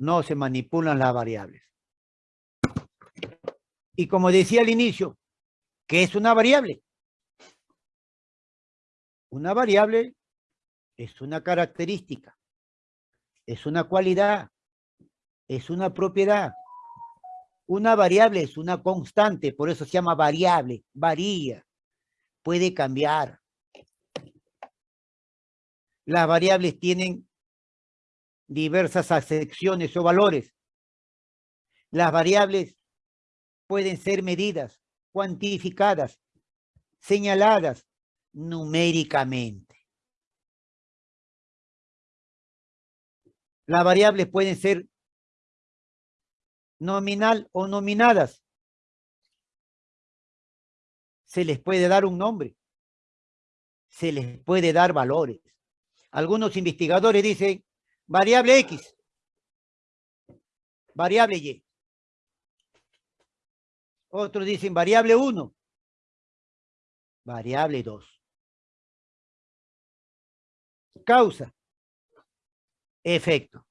no se manipulan las variables. Y como decía al inicio, ¿qué es una variable? Una variable es una característica, es una cualidad, es una propiedad. Una variable es una constante, por eso se llama variable, varía, puede cambiar. Las variables tienen diversas acepciones o valores. Las variables pueden ser medidas, cuantificadas, señaladas numéricamente. Las variables pueden ser nominal o nominadas. Se les puede dar un nombre. Se les puede dar valores. Algunos investigadores dicen variable X, variable Y. Otros dicen variable 1, variable 2. Causa, efecto.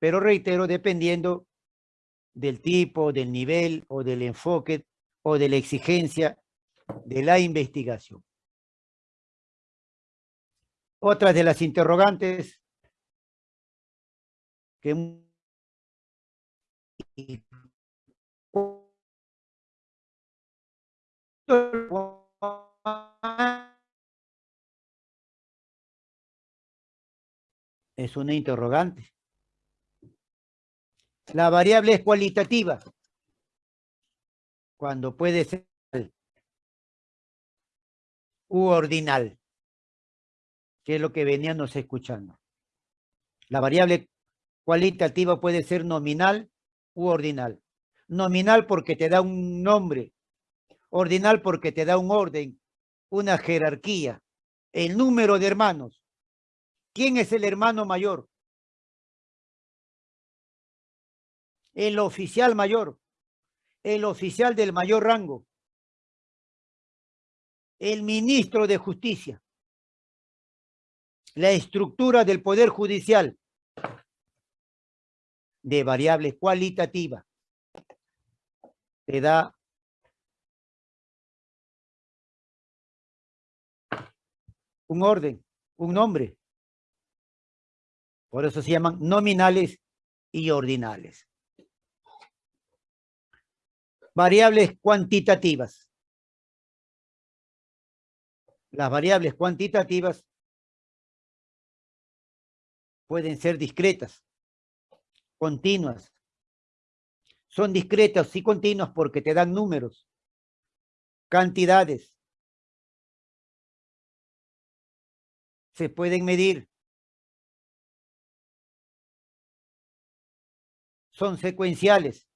Pero reitero, dependiendo del tipo, del nivel o del enfoque o de la exigencia de la investigación. Otra de las interrogantes que es una interrogante. La variable es cualitativa. Cuando puede ser u ordinal que es lo que veníamos escuchando. La variable cualitativa puede ser nominal u ordinal. Nominal porque te da un nombre, ordinal porque te da un orden, una jerarquía, el número de hermanos. ¿Quién es el hermano mayor? El oficial mayor, el oficial del mayor rango, el ministro de justicia la estructura del Poder Judicial de variable cualitativa te da un orden, un nombre. Por eso se llaman nominales y ordinales. Variables cuantitativas. Las variables cuantitativas pueden ser discretas, continuas. Son discretas y continuas porque te dan números, cantidades. Se pueden medir. Son secuenciales.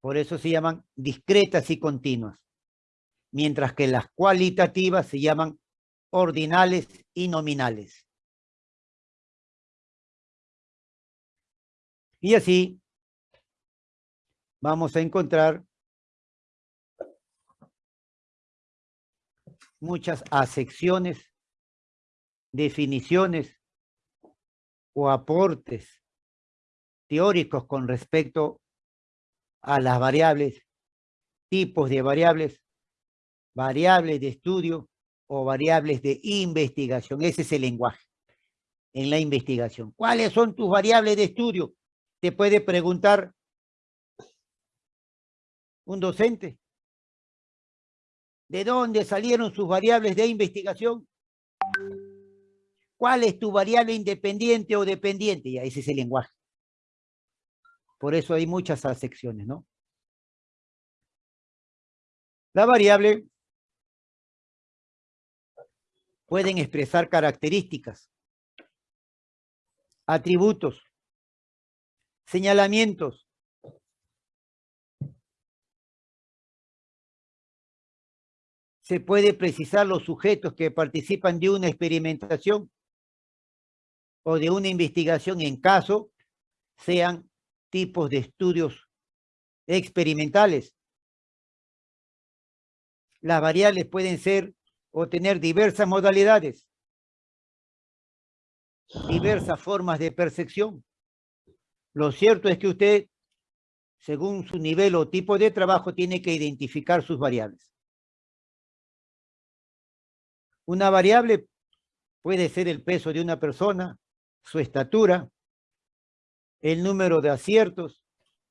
Por eso se llaman discretas y continuas. Mientras que las cualitativas se llaman ordinales y nominales. Y así vamos a encontrar muchas acepciones, definiciones o aportes teóricos con respecto a las variables, tipos de variables, variables de estudio o variables de investigación. Ese es el lenguaje en la investigación. ¿Cuáles son tus variables de estudio? Te puede preguntar un docente. ¿De dónde salieron sus variables de investigación? ¿Cuál es tu variable independiente o dependiente? Ya, ese es el lenguaje. Por eso hay muchas secciones, ¿no? La variable pueden expresar características, atributos, señalamientos, se puede precisar los sujetos que participan de una experimentación o de una investigación en caso sean tipos de estudios experimentales. Las variables pueden ser o tener diversas modalidades. diversas formas de percepción. Lo cierto es que usted, según su nivel o tipo de trabajo, tiene que identificar sus variables. Una variable puede ser el peso de una persona, su estatura, el número de aciertos,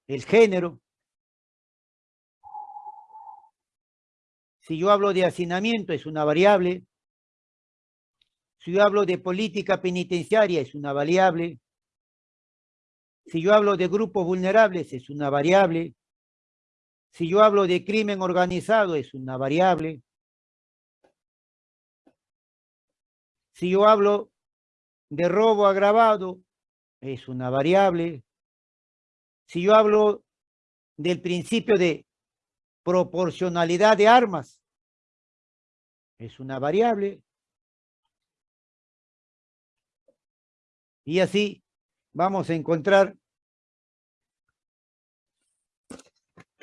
el género. Si yo hablo de hacinamiento, es una variable. Si yo hablo de política penitenciaria, es una variable. Si yo hablo de grupos vulnerables, es una variable. Si yo hablo de crimen organizado, es una variable. Si yo hablo de robo agravado, es una variable. Si yo hablo del principio de proporcionalidad de armas, es una variable. Y así vamos a encontrar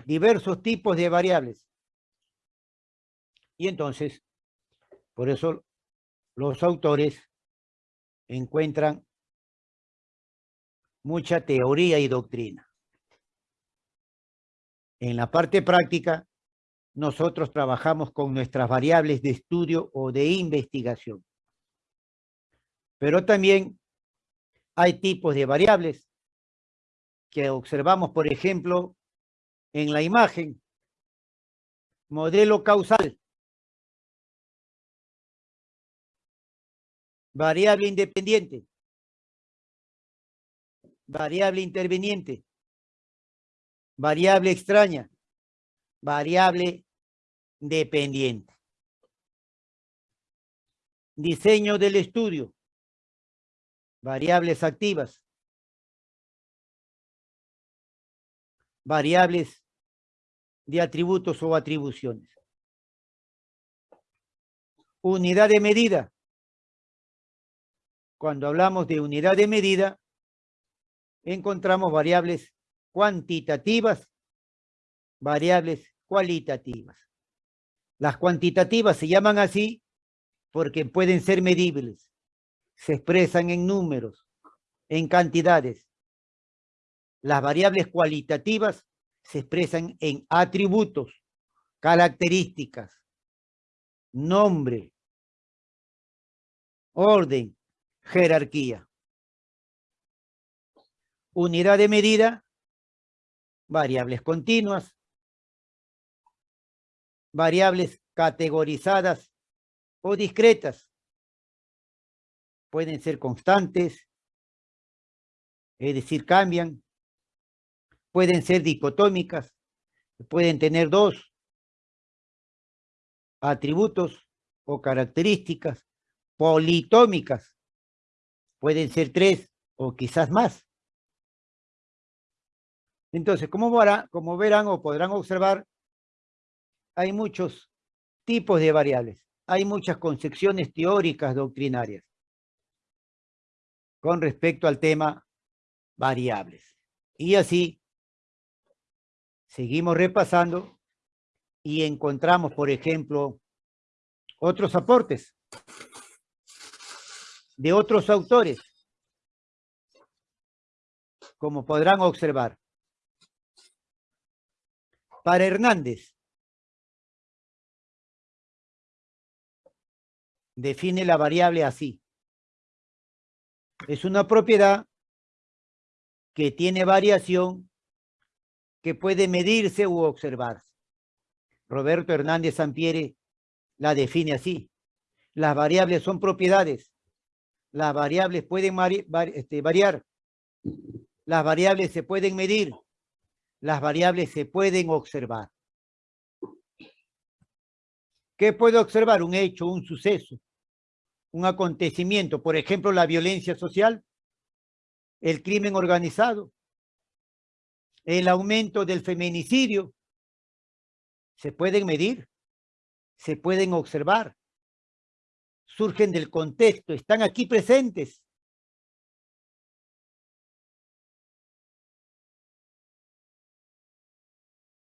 diversos tipos de variables. Y entonces, por eso los autores encuentran mucha teoría y doctrina. En la parte práctica, nosotros trabajamos con nuestras variables de estudio o de investigación. Pero también hay tipos de variables que observamos, por ejemplo, en la imagen. Modelo causal. variable independiente, variable interveniente, variable extraña, variable dependiente. Diseño del estudio, variables activas, variables de atributos o atribuciones. Unidad de medida, cuando hablamos de unidad de medida, encontramos variables cuantitativas, variables cualitativas. Las cuantitativas se llaman así porque pueden ser medibles, se expresan en números, en cantidades. Las variables cualitativas se expresan en atributos, características, nombre, orden, jerarquía. Unidad de medida, variables continuas, variables categorizadas o discretas. Pueden ser constantes, es decir, cambian. Pueden ser dicotómicas, pueden tener dos atributos o características politómicas, pueden ser tres o quizás más. Entonces, como, como verán o podrán observar, hay muchos tipos de variables. Hay muchas concepciones teóricas doctrinarias con respecto al tema variables. Y así, seguimos repasando y encontramos, por ejemplo, otros aportes de otros autores, como podrán observar. Para Hernández, define la variable así. Es una propiedad que tiene variación que puede medirse u observarse. Roberto Hernández Sampiere la define así. Las variables son propiedades las variables pueden este, variar, las variables se pueden medir, las variables se pueden observar. ¿Qué puedo observar? Un hecho, un suceso, un acontecimiento, por ejemplo, la violencia social, el crimen organizado, el aumento del feminicidio. Se pueden medir, se pueden observar surgen del contexto, están aquí presentes.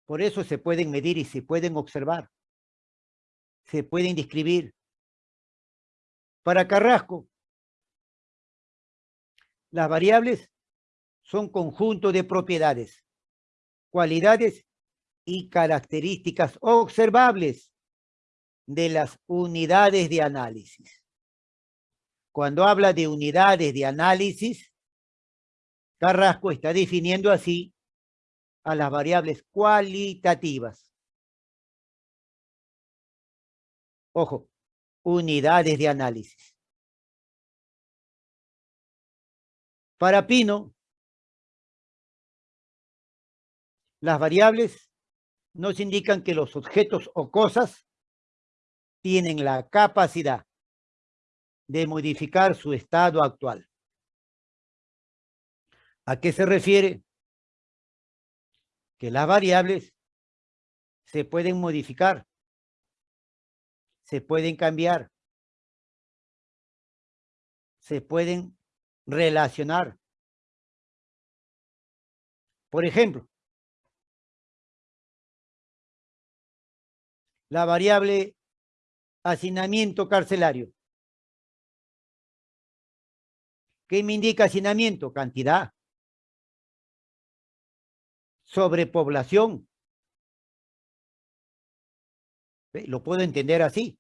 Por eso se pueden medir y se pueden observar. Se pueden describir. Para Carrasco, Las variables son conjunto de propiedades, cualidades y características observables de las unidades de análisis. Cuando habla de unidades de análisis, Carrasco está definiendo así a las variables cualitativas. Ojo, unidades de análisis. Para Pino, las variables nos indican que los objetos o cosas tienen la capacidad de modificar su estado actual. ¿A qué se refiere? Que las variables se pueden modificar, se pueden cambiar, se pueden relacionar. Por ejemplo, la variable hacinamiento carcelario. ¿Qué me indica hacinamiento? Cantidad. Sobrepoblación. Lo puedo entender así.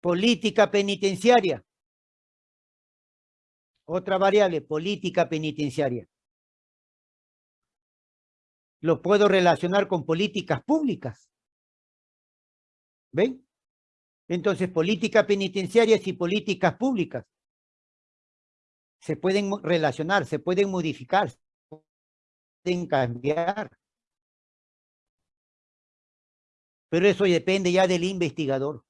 Política penitenciaria. Otra variable, política penitenciaria lo puedo relacionar con políticas públicas. ¿Ven? Entonces, políticas penitenciarias y políticas públicas se pueden relacionar, se pueden modificar, pueden cambiar. Pero eso depende ya del investigador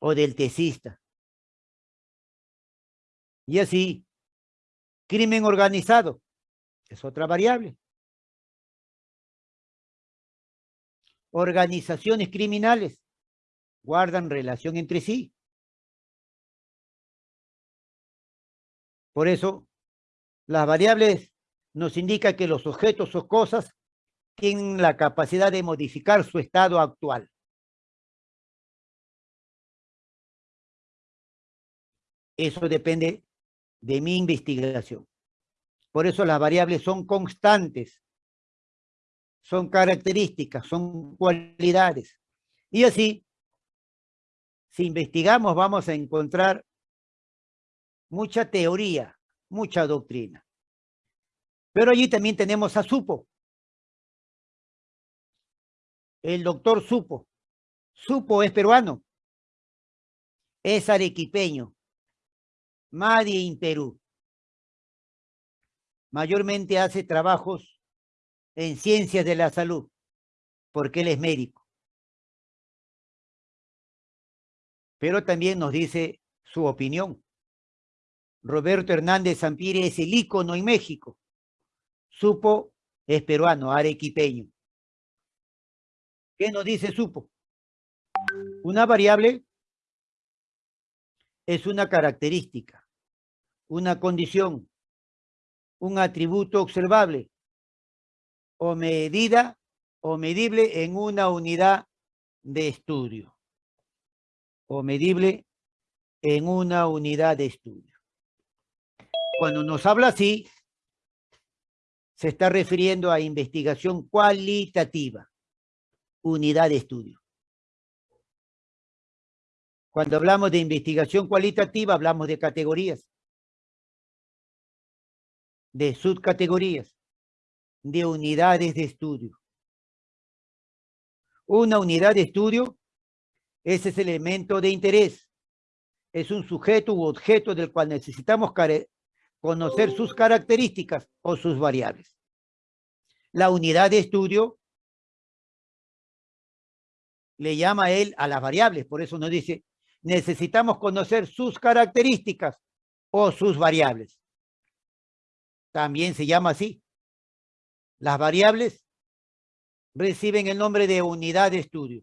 o del tesista. Y así, crimen organizado es otra variable. organizaciones criminales guardan relación entre sí. Por eso, las variables nos indican que los objetos o cosas tienen la capacidad de modificar su estado actual. Eso depende de mi investigación. Por eso las variables son constantes son características, son cualidades. Y así, si investigamos, vamos a encontrar mucha teoría, mucha doctrina. Pero allí también tenemos a Supo. El doctor Supo. Supo es peruano. Es arequipeño. Madi en Perú. Mayormente hace trabajos en ciencias de la salud, porque él es médico. Pero también nos dice su opinión. Roberto Hernández Zampire es el ícono en México. Supo es peruano, arequipeño. ¿Qué nos dice Supo? Una variable es una característica, una condición, un atributo observable o medida o medible en una unidad de estudio. O medible en una unidad de estudio. Cuando nos habla así, se está refiriendo a investigación cualitativa, unidad de estudio. Cuando hablamos de investigación cualitativa, hablamos de categorías, de subcategorías de unidades de estudio. Una unidad de estudio es ese elemento de interés. Es un sujeto u objeto del cual necesitamos conocer sus características o sus variables. La unidad de estudio le llama a él a las variables, por eso nos dice, necesitamos conocer sus características o sus variables. También se llama así. Las variables reciben el nombre de unidad de estudio.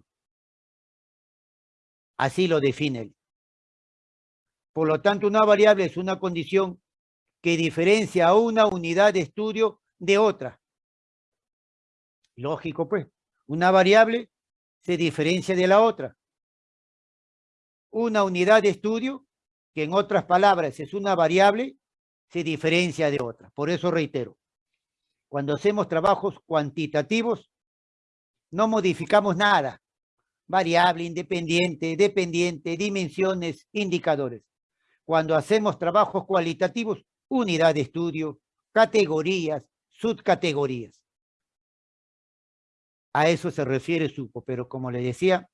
Así lo define él. Por lo tanto, una variable es una condición que diferencia a una unidad de estudio de otra. Lógico, pues. Una variable se diferencia de la otra. una unidad de estudio que en otras palabras es una variable, se diferencia de otra. Por eso reitero, cuando hacemos trabajos cuantitativos, no modificamos nada. Variable, independiente, dependiente, dimensiones, indicadores. Cuando hacemos trabajos cualitativos, unidad de estudio, categorías, subcategorías. A eso se refiere Supo, pero como le decía,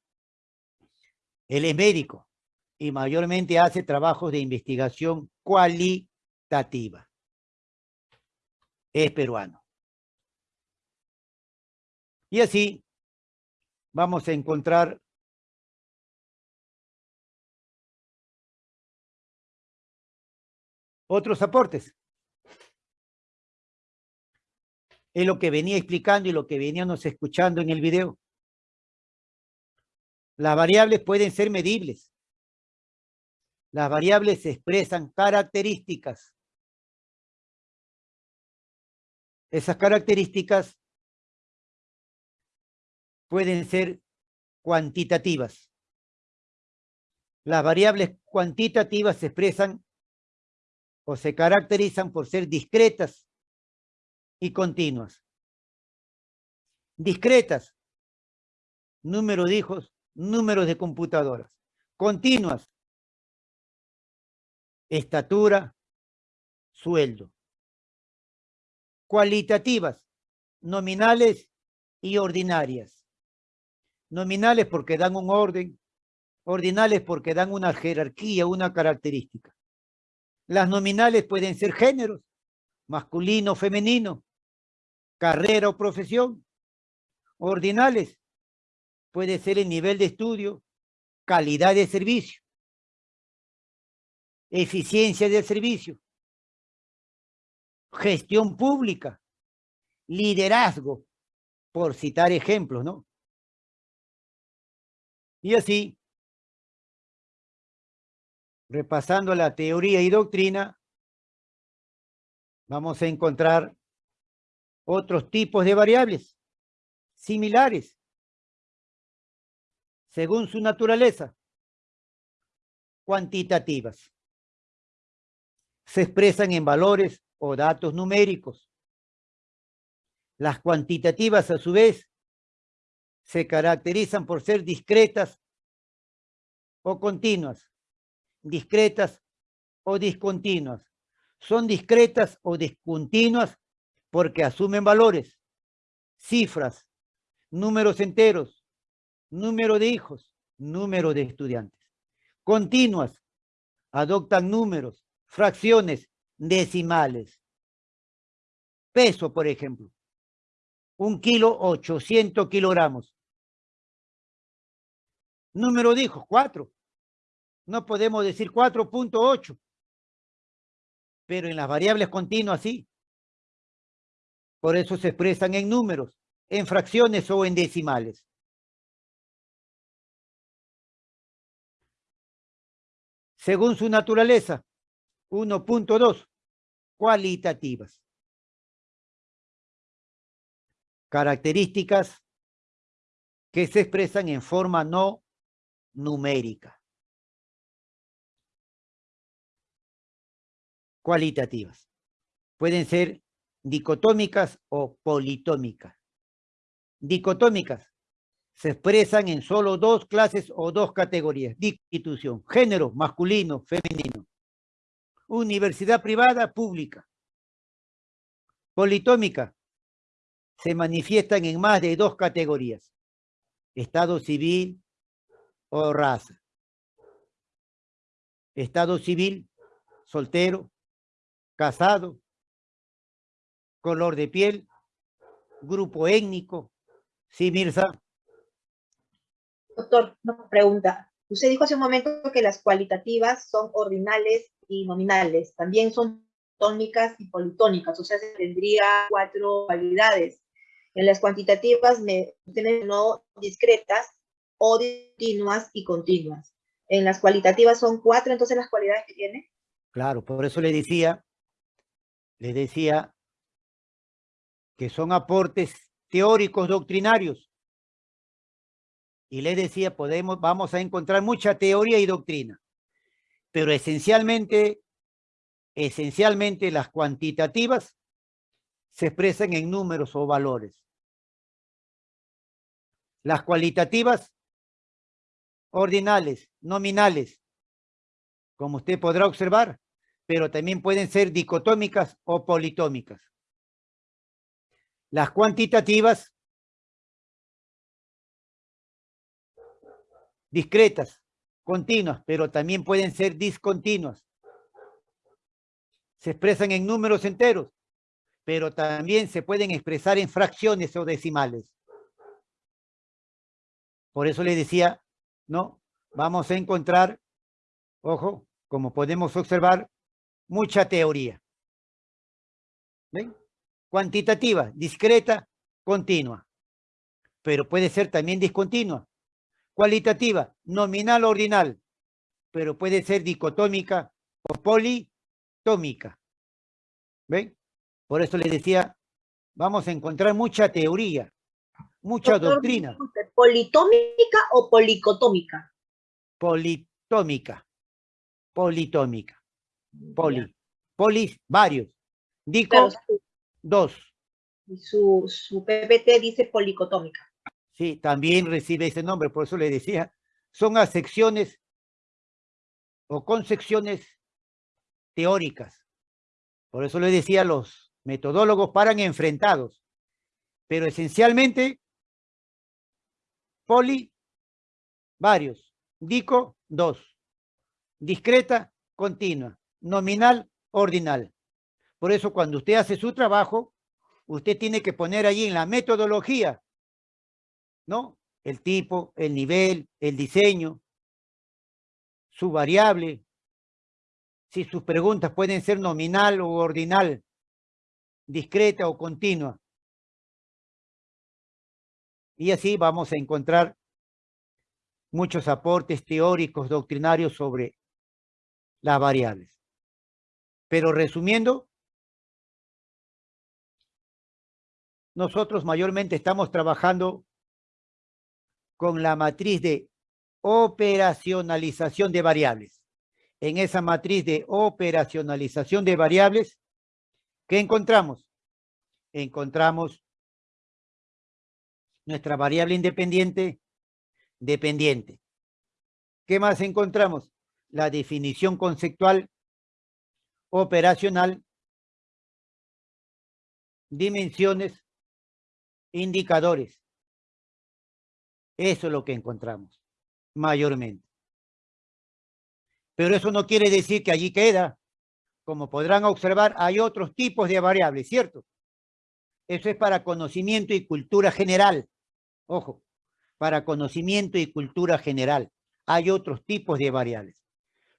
él es médico y mayormente hace trabajos de investigación cualitativa. Es peruano. Y así vamos a encontrar otros aportes. Es lo que venía explicando y lo que veníamos escuchando en el video. Las variables pueden ser medibles. Las variables expresan características. Esas características pueden ser cuantitativas. Las variables cuantitativas expresan o se caracterizan por ser discretas y continuas. Discretas, número de hijos, números de computadoras. Continuas, estatura, sueldo. Cualitativas, nominales y ordinarias. Nominales porque dan un orden, ordinales porque dan una jerarquía, una característica. Las nominales pueden ser géneros, masculino, femenino, carrera o profesión. Ordinales puede ser el nivel de estudio, calidad de servicio eficiencia del servicio, gestión pública, liderazgo, por citar ejemplos, ¿no? Y así, repasando la teoría y doctrina, vamos a encontrar otros tipos de variables similares según su naturaleza, cuantitativas se expresan en valores o datos numéricos. Las cuantitativas, a su vez, se caracterizan por ser discretas o continuas, discretas o discontinuas. Son discretas o discontinuas porque asumen valores, cifras, números enteros, número de hijos, número de estudiantes. Continuas, adoptan números, fracciones decimales. Peso, por ejemplo. Un kilo, 800 kilogramos. Número dijo, cuatro. No podemos decir 4.8. Pero en las variables continuas sí. Por eso se expresan en números, en fracciones o en decimales. Según su naturaleza, 1.2, cualitativas. Características que se expresan en forma no numérica. Cualitativas. Pueden ser dicotómicas o politómicas. Dicotómicas se expresan en solo dos clases o dos categorías. Institución, género, masculino, femenino universidad privada, pública. Politómica. Se manifiestan en más de dos categorías. Estado civil o raza. Estado civil, soltero, casado, color de piel, grupo étnico. Sí, Mirza. Doctor, una pregunta. Usted dijo hace un momento que las cualitativas son ordinales y nominales. También son tónicas y politónicas, o sea, se tendría cuatro cualidades. En las cuantitativas me no discretas o continuas y continuas. En las cualitativas son cuatro, entonces las cualidades que tiene. Claro, por eso le decía, le decía que son aportes teóricos doctrinarios. Y les decía, podemos, vamos a encontrar mucha teoría y doctrina, pero esencialmente, esencialmente las cuantitativas se expresan en números o valores. Las cualitativas, ordinales, nominales, como usted podrá observar, pero también pueden ser dicotómicas o politómicas. Las cuantitativas, discretas, continuas, pero también pueden ser discontinuas. Se expresan en números enteros, pero también se pueden expresar en fracciones o decimales. Por eso le decía, ¿no? Vamos a encontrar, ojo, como podemos observar, mucha teoría. ¿Ven? Cuantitativa, discreta, continua. Pero puede ser también discontinua. Cualitativa, nominal o ordinal. Pero puede ser dicotómica o politómica. ¿Ven? Por eso les decía, vamos a encontrar mucha teoría, mucha doctrina. ¿Politómica o policotómica? Politómica. Politómica. Poli. Polis, varios. Dico, dos. Y su, su PPT dice policotómica. Sí, también recibe ese nombre, por eso le decía. Son acepciones o concepciones teóricas. Por eso le decía, los metodólogos paran enfrentados. Pero esencialmente, poli, varios. Dico, dos. Discreta, continua nominal, ordinal. Por eso cuando usted hace su trabajo, usted tiene que poner allí en la metodología, ¿no? El tipo, el nivel, el diseño, su variable, si sus preguntas pueden ser nominal o ordinal, discreta o continua. Y así vamos a encontrar muchos aportes teóricos, doctrinarios sobre las variables. Pero resumiendo, nosotros mayormente estamos trabajando con la matriz de operacionalización de variables. En esa matriz de operacionalización de variables, ¿qué encontramos? Encontramos nuestra variable independiente, dependiente. ¿Qué más encontramos? La definición conceptual operacional, dimensiones, indicadores. Eso es lo que encontramos, mayormente. Pero eso no quiere decir que allí queda. Como podrán observar, hay otros tipos de variables, ¿cierto? Eso es para conocimiento y cultura general. Ojo, para conocimiento y cultura general. Hay otros tipos de variables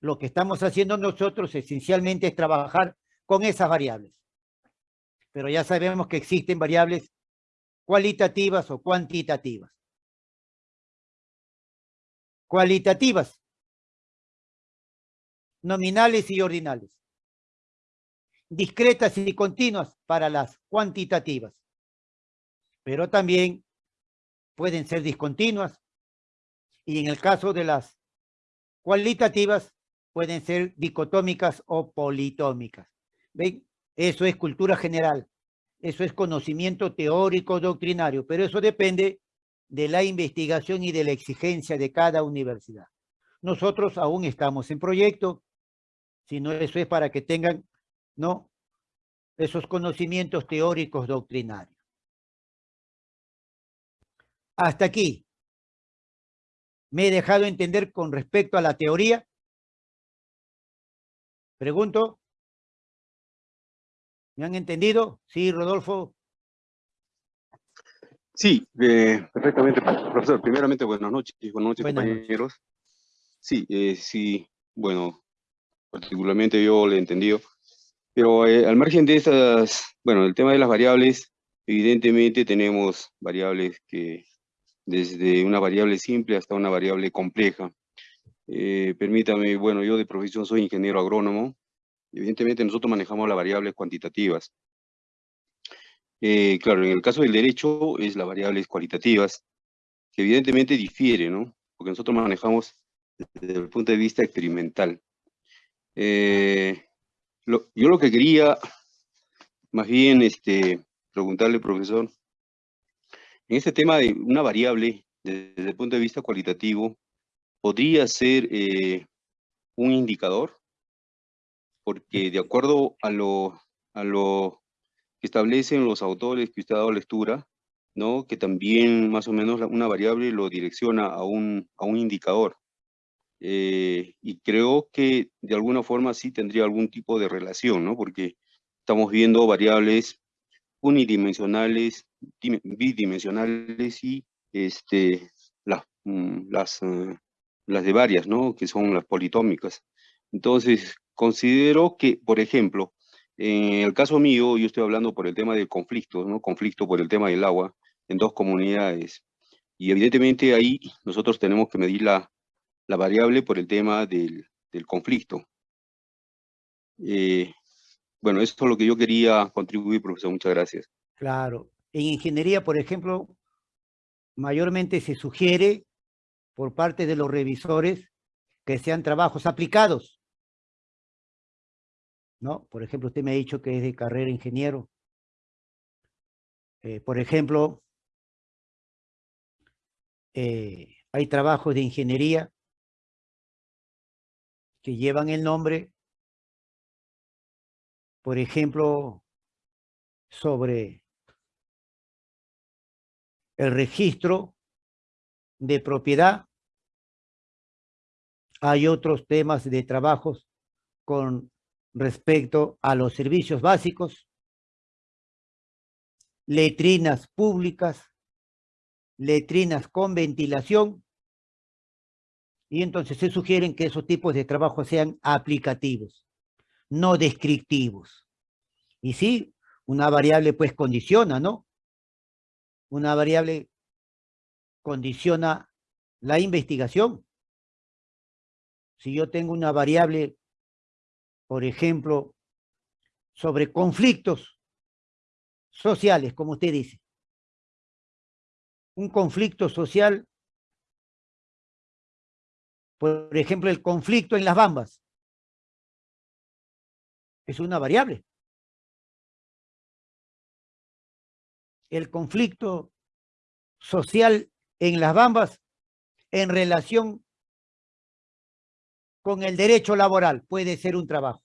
lo que estamos haciendo nosotros esencialmente es trabajar con esas variables. Pero ya sabemos que existen variables cualitativas o cuantitativas. Cualitativas, nominales y ordinales. Discretas y continuas para las cuantitativas. Pero también pueden ser discontinuas. Y en el caso de las cualitativas, pueden ser dicotómicas o politómicas. ¿Ven? Eso es cultura general. Eso es conocimiento teórico doctrinario, pero eso depende de la investigación y de la exigencia de cada universidad. Nosotros aún estamos en proyecto, sino eso es para que tengan, ¿no? Esos conocimientos teóricos doctrinarios. Hasta aquí. Me he dejado entender con respecto a la teoría Pregunto. ¿Me han entendido? Sí, Rodolfo. Sí, eh, perfectamente, profesor. Primeramente, buenas noches, buenas noches, compañeros. Sí, eh, sí, bueno, particularmente yo le he entendido. Pero eh, al margen de estas, bueno, el tema de las variables, evidentemente tenemos variables que, desde una variable simple hasta una variable compleja. Eh, permítame, bueno, yo de profesión soy ingeniero agrónomo. Evidentemente nosotros manejamos las variables cuantitativas. Eh, claro, en el caso del derecho es las variables cualitativas. que evidentemente difiere, ¿no? Porque nosotros manejamos desde el punto de vista experimental. Eh, yo lo que quería, más bien, este, preguntarle, profesor, en este tema de una variable, desde el punto de vista cualitativo, ¿podría ser eh, un indicador? Porque de acuerdo a lo, a lo que establecen los autores que usted ha dado lectura, ¿no? que también más o menos una variable lo direcciona a un, a un indicador. Eh, y creo que de alguna forma sí tendría algún tipo de relación, ¿no? Porque estamos viendo variables unidimensionales, bidimensionales y este, las, mm, las, eh, las de varias, ¿no? Que son las politómicas. Entonces, considero que, por ejemplo, en el caso mío, yo estoy hablando por el tema de conflicto, ¿no? Conflicto por el tema del agua en dos comunidades. Y evidentemente ahí nosotros tenemos que medir la, la variable por el tema del, del conflicto. Eh, bueno, eso es lo que yo quería contribuir, profesor. Muchas gracias. Claro. En ingeniería, por ejemplo, mayormente se sugiere por parte de los revisores que sean trabajos aplicados. ¿No? Por ejemplo, usted me ha dicho que es de carrera ingeniero. Eh, por ejemplo, eh, hay trabajos de ingeniería que llevan el nombre, por ejemplo, sobre el registro de propiedad. Hay otros temas de trabajos con respecto a los servicios básicos, letrinas públicas, letrinas con ventilación, y entonces se sugieren que esos tipos de trabajo sean aplicativos, no descriptivos. Y sí, una variable pues condiciona, ¿no? Una variable condiciona la investigación. Si yo tengo una variable, por ejemplo, sobre conflictos sociales, como usted dice, un conflicto social por ejemplo, el conflicto en las bambas. Es una variable. El conflicto social en las bambas en relación con el derecho laboral puede ser un trabajo.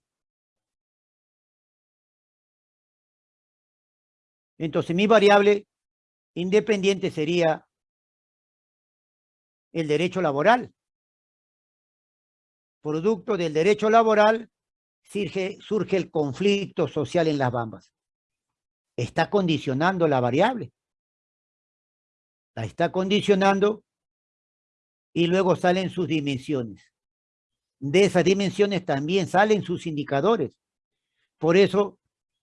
Entonces mi variable independiente sería el derecho laboral producto del derecho laboral, surge, el conflicto social en las bambas. Está condicionando la variable. La está condicionando y luego salen sus dimensiones. De esas dimensiones también salen sus indicadores. Por eso,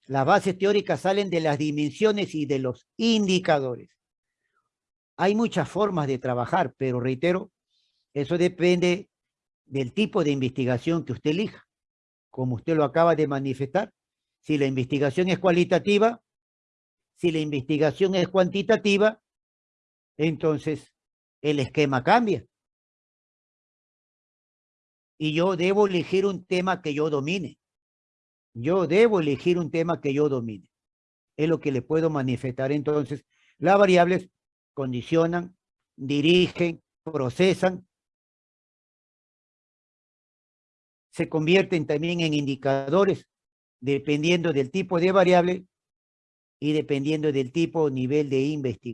las bases teóricas salen de las dimensiones y de los indicadores. Hay muchas formas de trabajar, pero reitero, eso depende del tipo de investigación que usted elija, como usted lo acaba de manifestar. Si la investigación es cualitativa, si la investigación es cuantitativa, entonces el esquema cambia. Y yo debo elegir un tema que yo domine. Yo debo elegir un tema que yo domine. Es lo que le puedo manifestar. Entonces, las variables condicionan, dirigen, procesan se convierten también en indicadores dependiendo del tipo de variable y dependiendo del tipo o nivel de investigación.